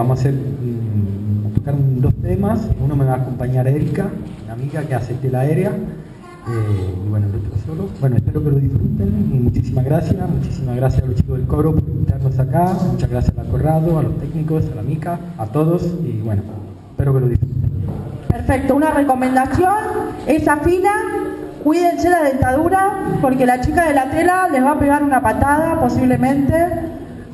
Vamos a hacer mm, tocar un- dos temas. Uno me va a acompañar Erika, una amiga que hace tela aérea. eh, y bueno, el otro solo. Bueno, espero que lo disfruten. y Muchísimas gracias. Muchísimas gracias a los chicos del coro por invitarnos acá. Muchas gracias al Corrado, a los técnicos, a la Mica, a todos. Y bueno, espero que lo disfruten. Perfecto, una recomendación, esa fila, cuídense la dentadura porque la chica de la tela les va a pegar una patada posiblemente,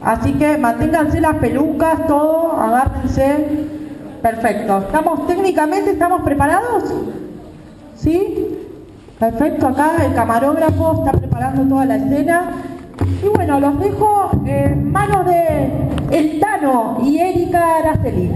así que manténganse las pelucas, todo, agárrense. Perfecto, ¿estamos técnicamente, estamos preparados? ¿Sí? Perfecto, acá el camarógrafo está preparando toda la escena. Y bueno, los dejo en manos de El Tano y Erika Araceli.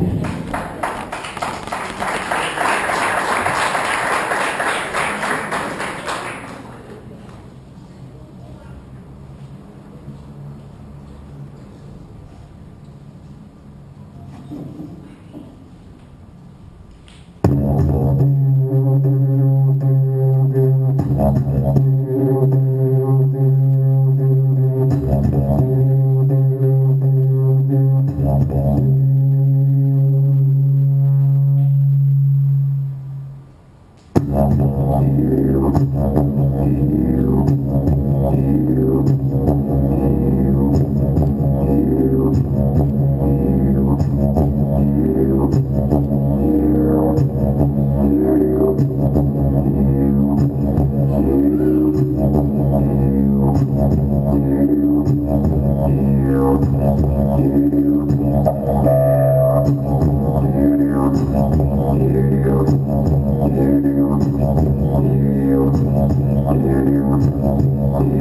Oh,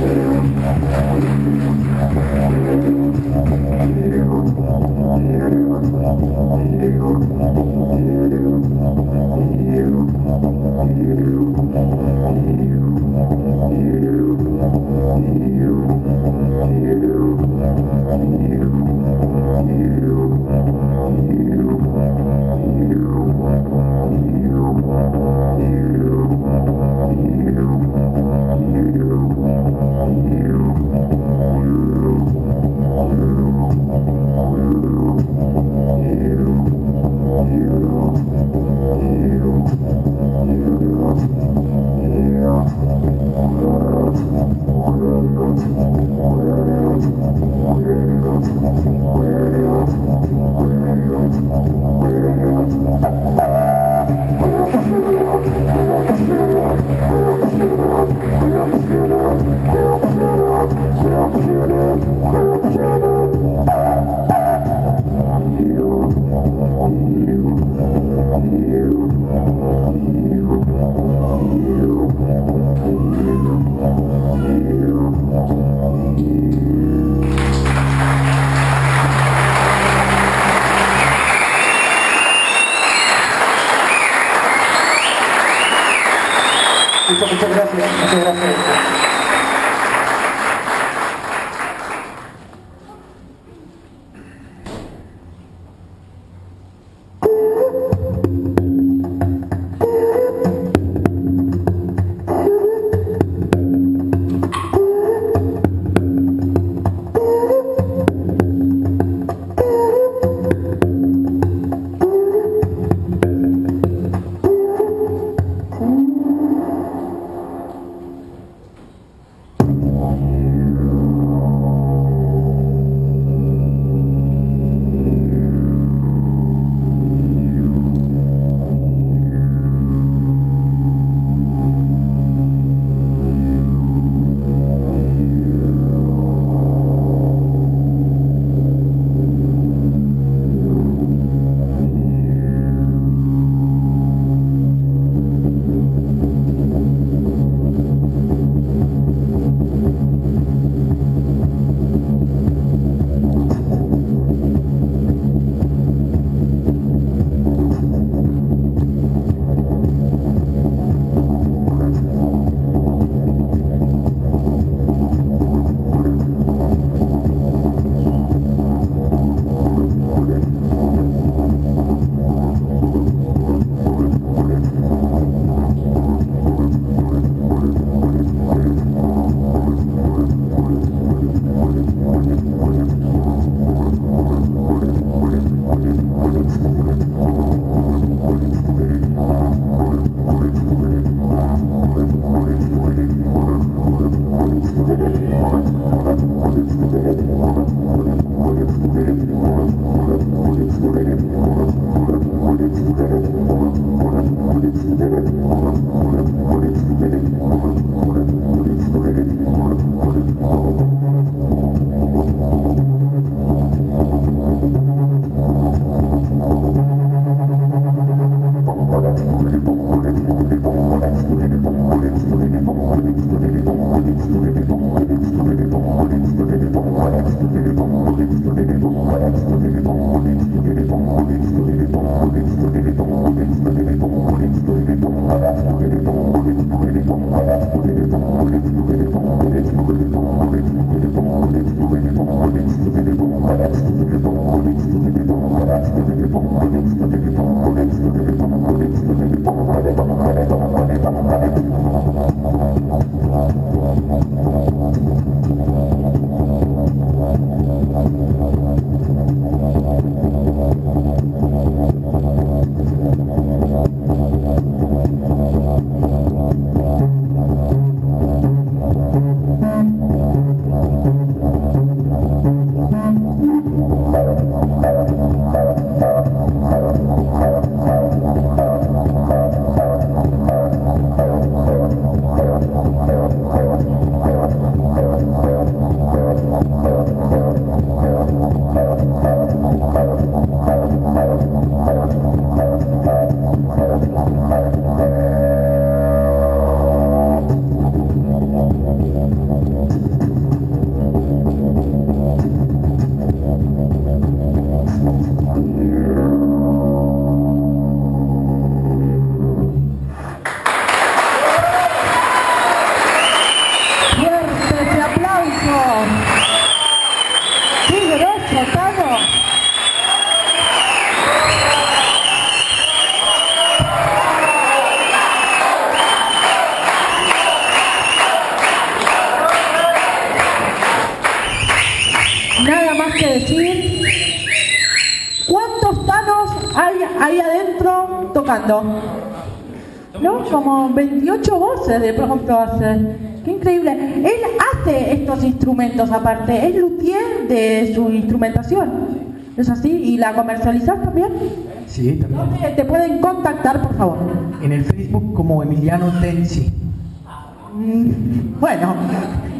Yeah. Gracias. Muchas. 俺もおいしくていいもん。¿No? Como 28 voces de pronto hace. Qué increíble. Él hace estos instrumentos aparte, es luthier de su instrumentación. ¿Es así? ¿Y la comercializas también? Sí, también. te pueden contactar, por favor? En el Facebook como Emiliano Tensi. Mm, bueno,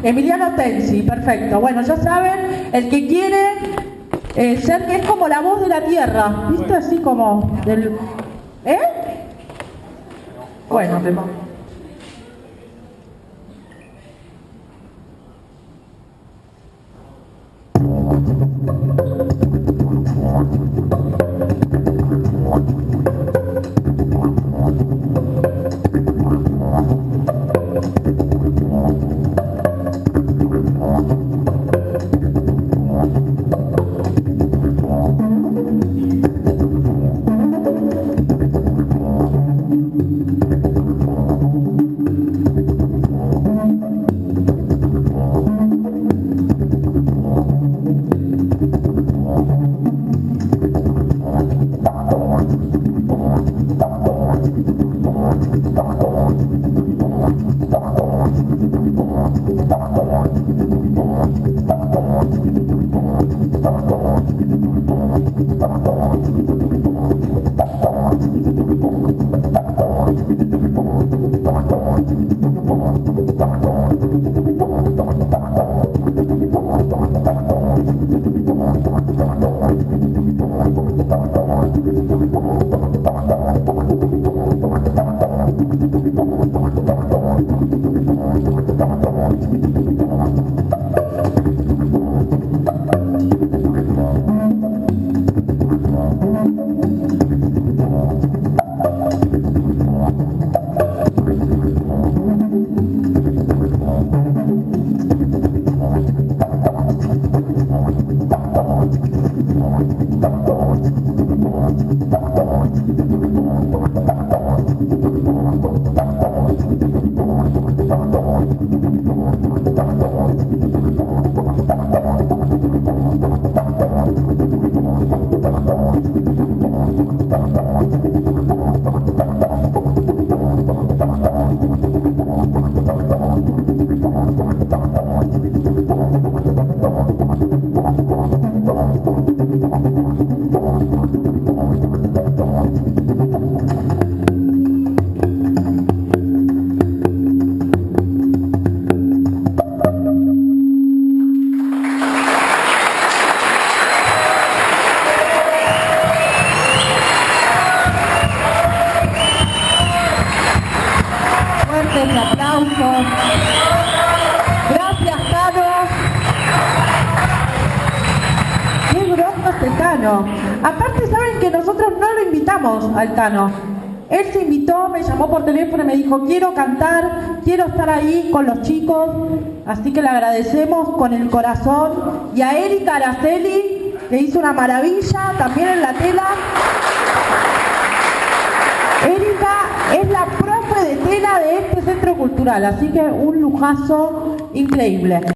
Emiliano Tensi, perfecto. Bueno, ya saben, el que quiere eh, ser es como la voz de la tierra, ¿viste? Así como del ¿Eh? Bueno. ¿Otro tema? Thank you. Cano. Aparte, saben que nosotros no lo invitamos al Cano. Él se invitó, me llamó por teléfono y me dijo, quiero cantar, quiero estar ahí con los chicos. Así que le agradecemos con el corazón. Y a Erika Araceli, que hizo una maravilla también en la tela. Erika es la profe de tela de este centro cultural, así que un lujazo increíble.